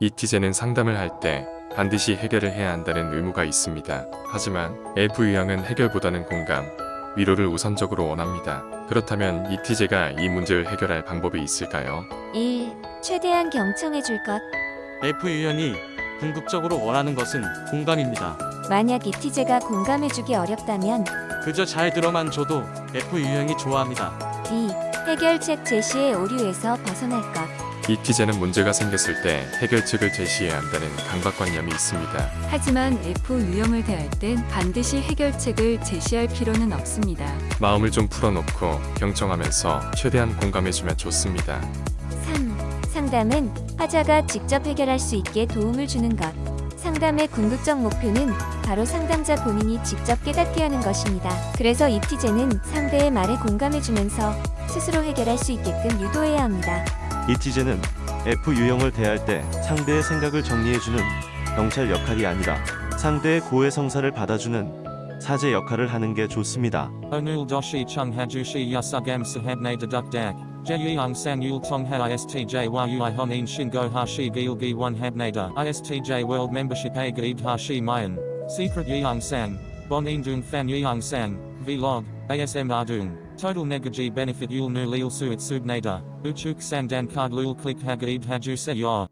이티제는 상담을 할 때 반드시 해결을 해야 한다는 의무가 있습니다. 하지만 F 유형은 해결보다는 공감, 위로를 우선적으로 원합니다. 그렇다면 이티제가 이 문제를 해결할 방법이 있을까요? 1. 최대한 경청해 줄 것. F 유형이 궁극적으로 원하는 것은 공감입니다. 만약 이티제가 공감해 주기 어렵다면 그저 잘 들어만 줘도 F 유형이 좋아합니다. 2. 해결책 제시의 오류에서 벗어날 것. 이티제는 문제가 생겼을 때 해결책을 제시해야 한다는 강박관념이 있습니다. 하지만 F 유형을 대할 땐 반드시 해결책을 제시할 필요는 없습니다. 마음을 좀 풀어놓고 경청하면서 최대한 공감해주면 좋습니다. 3. 상담은 화자가 직접 해결할 수 있게 도움을 주는 것. 상담의 궁극적 목표는 바로 상담자 본인이 직접 깨닫게 하는 것입니다. 그래서 이티제는 상대의 말에 공감해주면서 스스로 해결할 수 있게끔 유도해야 합니다. 이티제는 F 유형을 대할 때 상대의 생각을 정리해주는 경찰 역할이 아니라 상대의 고해 성사를 받아주는 사제 역할을 하는 게 좋습니다. Onul doshi chung hajushi yasugam sahabne deduk dak. Jeyang sang yul tong ha istj a gaib hashi mayan. Secret indung fan yeong sang. Vlog. ASM ardung. Total negaji benefit yul nu lil suit subnada. Uchuk sang dan card lul click hagaib haju se yor.